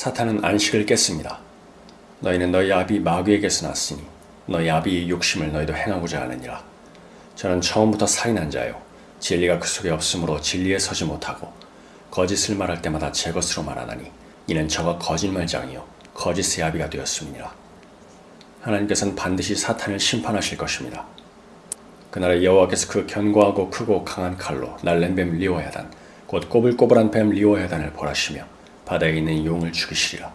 사탄은 안식을 깼습니다. 너희는 너희 아비 마귀에게서 났으니 너희 아비의 욕심을 너희도 행하고자 하느니라. 저는 처음부터 살인한 자요. 진리가 그 속에 없으므로 진리에 서지 못하고 거짓을 말할 때마다 제 것으로 말하나니 이는 저가 거짓말장이요 거짓의 아비가 되었음이니라. 하나님께서는 반드시 사탄을 심판하실 것입니다. 그날에 여호와께서 그 견고하고 크고 강한 칼로 날랜 뱀 리오야단 곧 꼬불꼬불한 뱀 리오야단을 벌하시며 바다에 있는 용을 죽이시리라.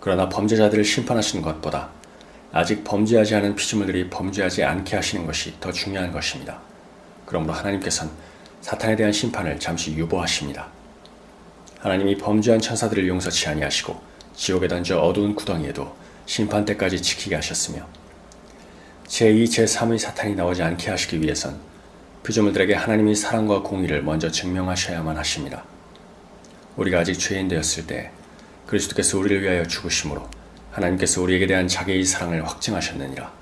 그러나 범죄자들을 심판하시는 것보다 아직 범죄하지 않은 피조물들이 범죄하지 않게 하시는 것이 더 중요한 것입니다. 그러므로 하나님께서는 사탄에 대한 심판을 잠시 유보하십니다. 하나님이 범죄한 천사들을 용서치 아니하시고 지옥에 던져 어두운 구덩이에도 심판 때까지 지키게 하셨으며 제2, 제3의 사탄이 나오지 않게 하시기 위해선 피조물들에게 하나님의 사랑과 공의를 먼저 증명하셔야만 하십니다. 우리가 아직 죄인 되었을 때 그리스도께서 우리를 위하여 죽으심으로 하나님께서 우리에게 대한 자기의 사랑을 확증하셨느니라.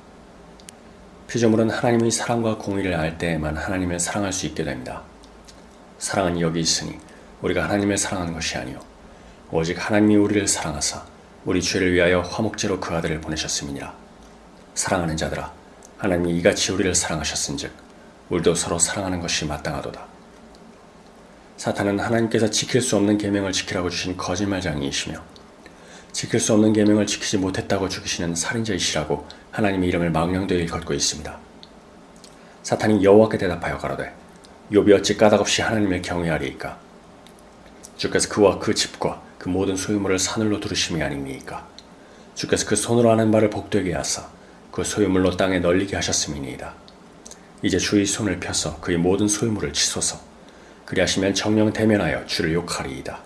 피조물은 하나님의 사랑과 공의를 알 때에만 하나님을 사랑할 수 있게 됩니다. 사랑은 여기 있으니 우리가 하나님을 사랑하는 것이 아니요 오직 하나님이 우리를 사랑하사 우리 죄를 위하여 화목제로 그 아들을 보내셨음이니라. 사랑하는 자들아 하나님이 이같이 우리를 사랑하셨은즉 우리도 서로 사랑하는 것이 마땅하도다. 사탄은 하나님께서 지킬 수 없는 계명을 지키라고 주신 거짓말장이이시며 지킬 수 없는 계명을 지키지 못했다고 죽이시는 살인자이시라고 하나님의 이름을 망령되이 걷고 있습니다. 사탄이 여호와께 대답하여 가로되 욥이 어찌 까닭없이 하나님을 경외하리이까 주께서 그와 그 집과 그 모든 소유물을 사늘로 두르심이 아닙니까 주께서 그 손으로 하는 말을 복되게 하사 그 소유물로 땅에 널리게 하셨음이니이다. 이제 주의 손을 펴서 그의 모든 소유물을 치소서 그리하시면 정령 대면하여 주를 욕하리이다.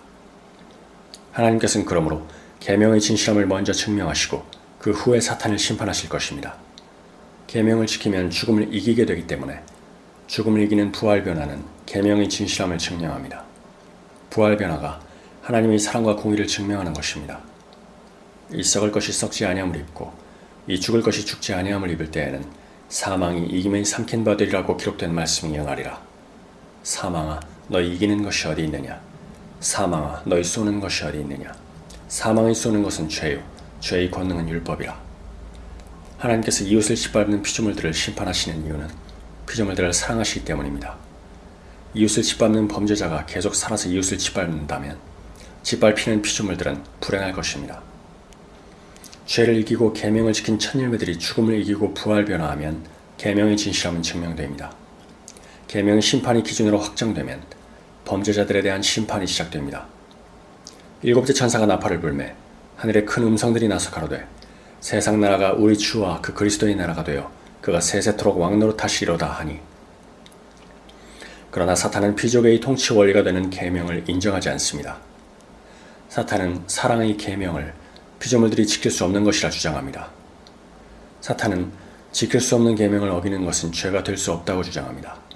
하나님께서는 그러므로 계명의 진실함을 먼저 증명하시고 그 후에 사탄을 심판하실 것입니다. 계명을 지키면 죽음을 이기게 되기 때문에 죽음을 이기는 부활 변화는 계명의 진실함을 증명합니다. 부활 변화가 하나님의 사랑과 공의를 증명하는 것입니다. 이 썩을 것이 썩지 아니함을 입고 이 죽을 것이 죽지 아니함을 입을 때에는 사망이 이김에 삼킨 바 되리라고 기록된 말씀이 영하리라. 사망아 너희 이기는 것이 어디 있느냐 사망아 너희 쏘는 것이 어디 있느냐 사망이 쏘는 것은 죄요 죄의 권능은 율법이라 하나님께서 이웃을 짓밟는 피조물들을 심판하시는 이유는 피조물들을 사랑하시기 때문입니다. 이웃을 짓밟는 범죄자가 계속 살아서 이웃을 짓밟는다면 짓밟히는 피조물들은 불행할 것입니다. 죄를 이기고 계명을 지킨 천일매들이 죽음을 이기고 부활 변화하면 계명의 진실함은 증명됩니다. 계명의 심판이 기준으로 확정되면 범죄자들에 대한 심판이 시작됩니다. 일곱째 천사가 나팔을 불매 하늘에 큰 음성들이 나서 가로되 세상 나라가 우리 주와 그 그리스도의 나라가 되어 그가 세세토록 왕노릇 하시리로다 하니 그러나 사탄은 피조계의 통치 원리가 되는 계명을 인정하지 않습니다. 사탄은 사랑의 계명을 피조물들이 지킬 수 없는 것이라 주장합니다. 사탄은 지킬 수 없는 계명을 어기는 것은 죄가 될 수 없다고 주장합니다.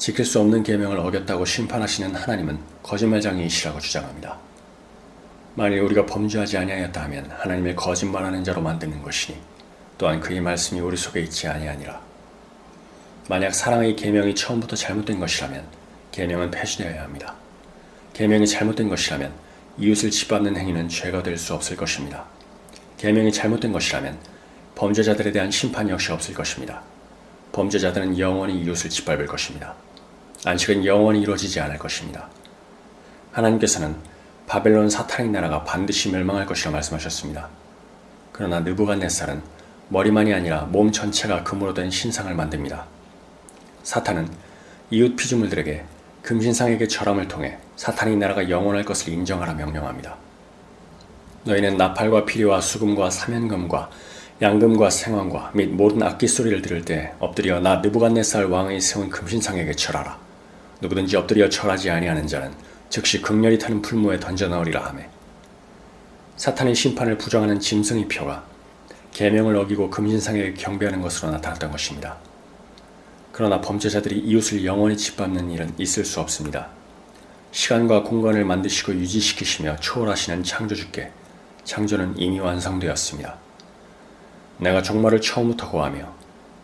지킬 수 없는 계명을 어겼다고 심판하시는 하나님은 거짓말장이시라고 주장합니다. 만일 우리가 범죄하지 아니하였다 하면 하나님을 거짓말하는 자로 만드는 것이니 또한 그의 말씀이 우리 속에 있지 아니하니라. 만약 사랑의 계명이 처음부터 잘못된 것이라면 계명은 폐지되어야 합니다. 계명이 잘못된 것이라면 이웃을 짓밟는 행위는 죄가 될 수 없을 것입니다. 계명이 잘못된 것이라면 범죄자들에 대한 심판 역시 없을 것입니다. 범죄자들은 영원히 이웃을 짓밟을 것입니다. 안식은 영원히 이루어지지 않을 것입니다. 하나님께서는 바벨론 사탄의 나라가 반드시 멸망할 것이라 말씀하셨습니다. 그러나 느부갓네살은 머리만이 아니라 몸 전체가 금으로 된 신상을 만듭니다. 사탄은 이웃 피조물들에게 금신상에게 절함을 통해 사탄의 나라가 영원할 것을 인정하라 명령합니다. 너희는 나팔과 피리와 수금과 사면금과 양금과 생황과 및 모든 악기 소리를 들을 때 엎드려 나 느부갓네살 왕의 세운 금신상에게 절하라. 누구든지 엎드려 절하지 아니하는 자는 즉시 극렬히 타는 풀무에 던져 넣으리라 하매 사탄의 심판을 부정하는 짐승의 표가 계명을 어기고 금신상에게 경배하는 것으로 나타났던 것입니다. 그러나 범죄자들이 이웃을 영원히 짓밟는 일은 있을 수 없습니다. 시간과 공간을 만드시고 유지시키시며 초월하시는 창조주께 창조는 이미 완성되었습니다. 내가 종말을 처음부터 고하며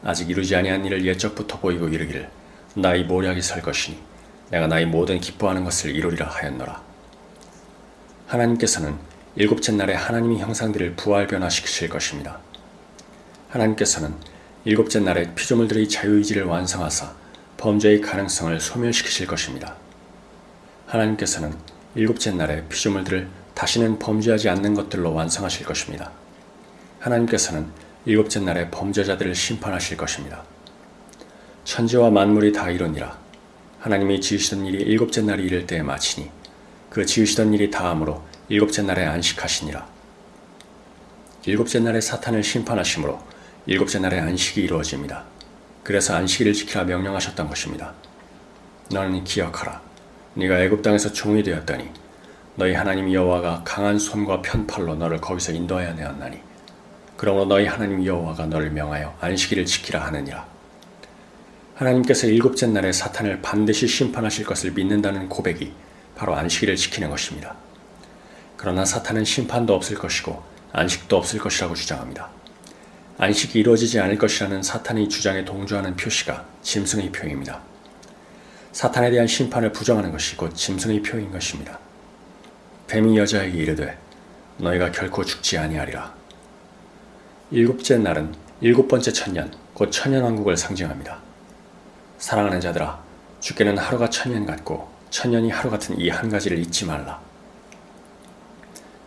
아직 이루지 아니한 일을 예적부터 보이고 이르기를 나의 모략이 설 것이니 내가 나의 모든 기뻐하는 것을 이루리라 하였노라. 하나님께서는 일곱째 날에 하나님이 형상들을 부활 변화시키실 것입니다. 하나님께서는 일곱째 날에 피조물들의 자유의지를 완성하사 범죄의 가능성을 소멸시키실 것입니다. 하나님께서는 일곱째 날에 피조물들을 다시는 범죄하지 않는 것들로 완성하실 것입니다. 하나님께서는 일곱째 날에 범죄자들을 심판하실 것입니다. 천지와 만물이 다 이루니라. 하나님이 지으시던 일이 일곱째 날이 이를 때에 마치니 그 지으시던 일이 다함으로 일곱째 날에 안식하시니라. 일곱째 날에 사탄을 심판하심으로 일곱째 날에 안식이 이루어집니다. 그래서 안식일을 지키라 명령하셨던 것입니다. 너는 기억하라. 네가 애굽 땅에서 종이 되었더니 너희 하나님 여호와가 강한 손과 편팔로 너를 거기서 인도하여 내었나니 그러므로 너희 하나님 여호와가 너를 명하여 안식일을 지키라 하느니라. 하나님께서 일곱째 날에 사탄을 반드시 심판하실 것을 믿는다는 고백이 바로 안식일을 지키는 것입니다. 그러나 사탄은 심판도 없을 것이고 안식도 없을 것이라고 주장합니다. 안식이 이루어지지 않을 것이라는 사탄의 주장에 동조하는 표시가 짐승의 표입니다. 사탄에 대한 심판을 부정하는 것이 곧 짐승의 표인 것입니다. 뱀이 여자에게 이르되 너희가 결코 죽지 아니하리라. 일곱째 날은 일곱 번째 천년, 곧 천년왕국을 상징합니다. 사랑하는 자들아, 주께는 하루가 천년 같고 천년이 하루 같은 이 한 가지를 잊지 말라.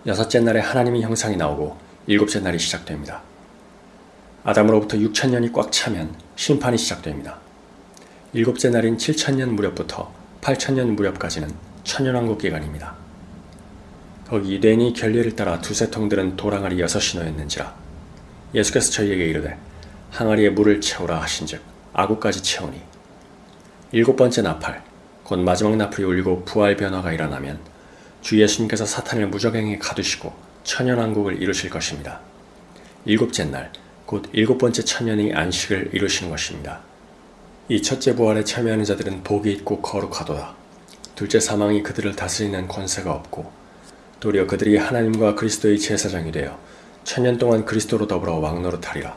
여섯째 날에 하나님의 형상이 나오고 일곱째 날이 시작됩니다. 아담으로부터 6천년이 꽉 차면 심판이 시작됩니다. 일곱째 날인 7천년 무렵부터 8천년 무렵까지는 천년왕국 기간입니다. 거기 유대인이 결례를 따라 두세 통들은 도랑아리 여섯이 놓였는지라 예수께서 저희에게 이르되 항아리에 물을 채우라 하신즉 아구까지 채우니 일곱 번째 나팔 곧 마지막 나팔이 울리고 부활 변화가 일어나면 주 예수님께서 사탄을 무적행에 가두시고 천연왕국을 이루실 것입니다. 일곱째 날 곧 일곱 번째 천년의 안식을 이루시는 것입니다. 이 첫째 부활에 참여하는 자들은 복이 있고 거룩하도다. 둘째 사망이 그들을 다스리는 권세가 없고 도리어 그들이 하나님과 그리스도의 제사장이 되어 천년 동안 그리스도로 더불어 왕노릇하리라.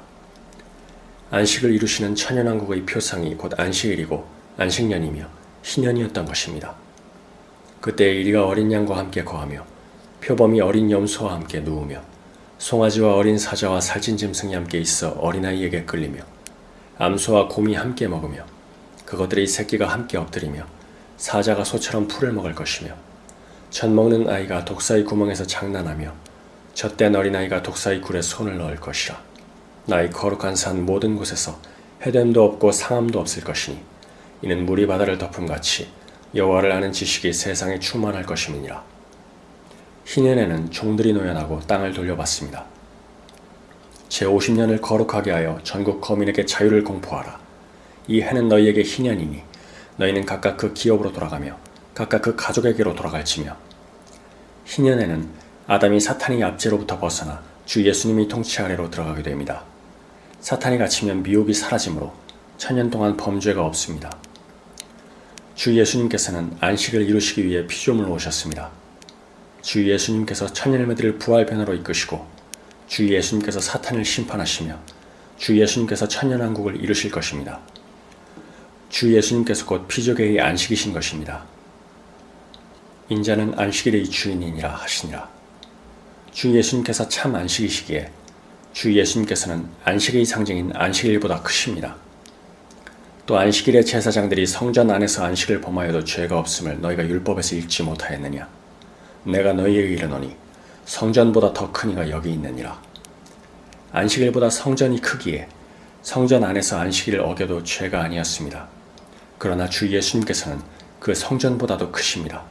안식을 이루시는 천연왕국의 표상이 곧 안식일이고 안식년이며 희년이었던 것입니다. 그때 이리가 어린 양과 함께 거하며 표범이 어린 염소와 함께 누우며 송아지와 어린 사자와 살찐 짐승이 함께 있어 어린아이에게 끌리며 암소와 곰이 함께 먹으며 그것들의 새끼가 함께 엎드리며 사자가 소처럼 풀을 먹을 것이며 젖 먹는 아이가 독사의 구멍에서 장난하며 젖된 어린아이가 독사의 굴에 손을 넣을 것이라 나의 거룩한 산 모든 곳에서 해됨도 없고 상함도 없을 것이니 이는 물이 바다를 덮음같이 여호와를 아는 지식이 세상에 충만할 것임이니라 희년에는 종들이 노연하고 땅을 돌려받습니다. 제50년을 거룩하게 하여 전국 거민에게 자유를 공포하라. 이 해는 너희에게 희년이니 너희는 각각 그 기업으로 돌아가며 각각 그 가족에게로 돌아갈지며 희년에는 아담이 사탄의 압제로부터 벗어나 주 예수님이 통치 아래로 들어가게 됩니다. 사탄이 갇히면 미혹이 사라지므로 천년 동안 범죄가 없습니다. 주 예수님께서는 안식을 이루시기 위해 피조물로 오셨습니다. 주 예수님께서 천년매들을 부활 변화로 이끄시고 주 예수님께서 사탄을 심판하시며 주 예수님께서 천년왕국을 이루실 것입니다. 주 예수님께서 곧 피조계의 안식이신 것입니다. 인자는 안식일의 주인이니라 하시니라. 주 예수님께서 참 안식이시기에 주 예수님께서는 안식의 상징인 안식일보다 크십니다. 또 안식일의 제사장들이 성전 안에서 안식을 범하여도 죄가 없음을 너희가 율법에서 읽지 못하였느냐? 내가 너희에게 이르노니 성전보다 더 큰 이가 여기 있느니라. 안식일보다 성전이 크기에 성전 안에서 안식일을 어겨도 죄가 아니었습니다. 그러나 주 예수님께서는 그 성전보다도 크십니다.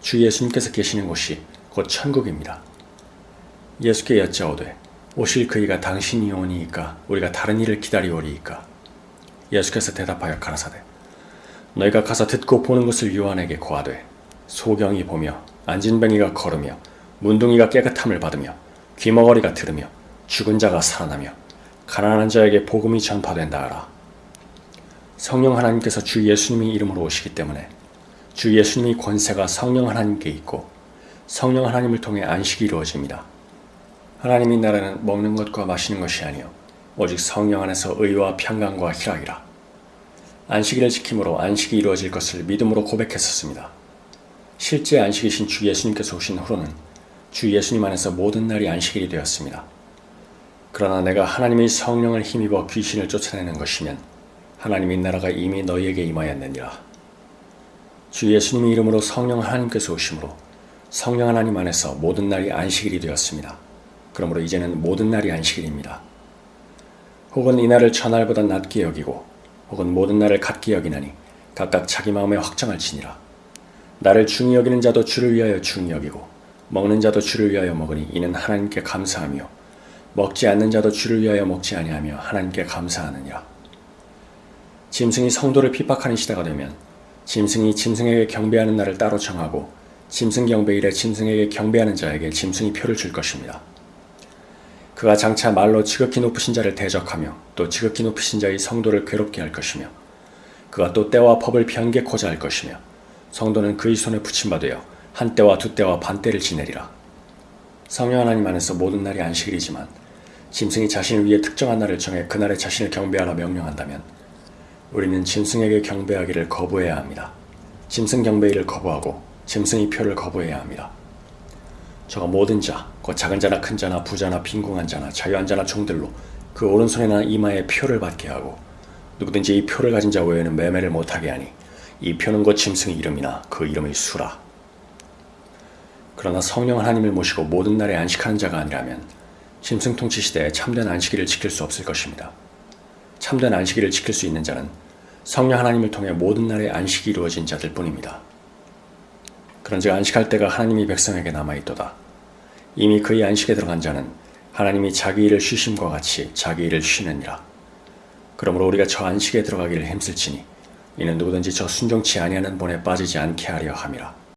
주 예수님께서 계시는 곳이 곧 천국입니다. 예수께 여짜오되 오실 그이가 당신이 오니이까 우리가 다른 일을 기다리오리이까 예수께서 대답하여 가라사대 너희가 가서 듣고 보는 것을 요한에게 고하되 소경이 보며 안진뱅이가 걸으며 문둥이가 깨끗함을 받으며 귀머거리가 들으며 죽은 자가 살아나며 가난한 자에게 복음이 전파된다 하라. 성령 하나님께서 주 예수님의 이름으로 오시기 때문에 주 예수님의 권세가 성령 하나님께 있고 성령 하나님을 통해 안식이 이루어집니다. 하나님의 나라는 먹는 것과 마시는 것이 아니요 오직 성령 안에서 의와 평강과 희락이라. 안식일을 지킴으로 안식이 이루어질 것을 믿음으로 고백했었습니다. 실제 안식이신 주 예수님께서 오신 후로는 주 예수님 안에서 모든 날이 안식일이 되었습니다. 그러나 내가 하나님의 성령을 힘입어 귀신을 쫓아내는 것이면 하나님의 나라가 이미 너희에게 임하였느니라. 주 예수님의 이름으로 성령 하나님께서 오심으로 성령 하나님 안에서 모든 날이 안식일이 되었습니다. 그러므로 이제는 모든 날이 안식일입니다. 혹은 이 날을 전날보다 낮게 여기고 혹은 모든 날을 같게 여기나니 각각 자기 마음에 확정할지니라. 나를 중히 여기는 자도 주를 위하여 중히 여기고 먹는 자도 주를 위하여 먹으니 이는 하나님께 감사하며 먹지 않는 자도 주를 위하여 먹지 아니하며 하나님께 감사하느니라. 짐승이 성도를 핍박하는 시대가 되면 짐승이 짐승에게 경배하는 날을 따로 정하고 짐승 경배일에 짐승에게 경배하는 자에게 짐승이 표를 줄 것입니다. 그가 장차 말로 지극히 높으신 자를 대적하며 또 지극히 높으신 자의 성도를 괴롭게 할 것이며 그가 또 때와 법을 변개코자 할 것이며 성도는 그의 손에 붙임받으여 한 때와 두 때와 반 때를 지내리라. 성령 하나님 안에서 모든 날이 안식일이지만 짐승이 자신을 위해 특정한 날을 정해 그날에 자신을 경배하라 명령한다면 우리는 짐승에게 경배하기를 거부해야 합니다. 짐승 경배일을 거부하고 짐승의 표를 거부해야 합니다. 저가 모든 자, 곧 작은 자나 큰 자나 부자나 빈궁한 자나 자유한 자나 종들로 그 오른손이나 이마에 표를 받게 하고 누구든지 이 표를 가진 자 외에는 매매를 못하게 하니 이 표는 곧 짐승의 이름이나 그 이름의 수라. 그러나 성령 하나님을 모시고 모든 날에 안식하는 자가 아니라면 짐승 통치 시대에 참된 안식일을 지킬 수 없을 것입니다. 참된 안식일을 지킬 수 있는 자는 성령 하나님을 통해 모든 날에 안식이 이루어진 자들 뿐입니다. 그런즉 안식할 때가 하나님이 백성에게 남아있도다. 이미 그의 안식에 들어간 자는 하나님이 자기 일을 쉬심과 같이 자기 일을 쉬느니라. 그러므로 우리가 저 안식에 들어가기를 힘쓸지니 이는 누구든지 저 순종치 아니하는 본에 빠지지 않게 하려 함이라.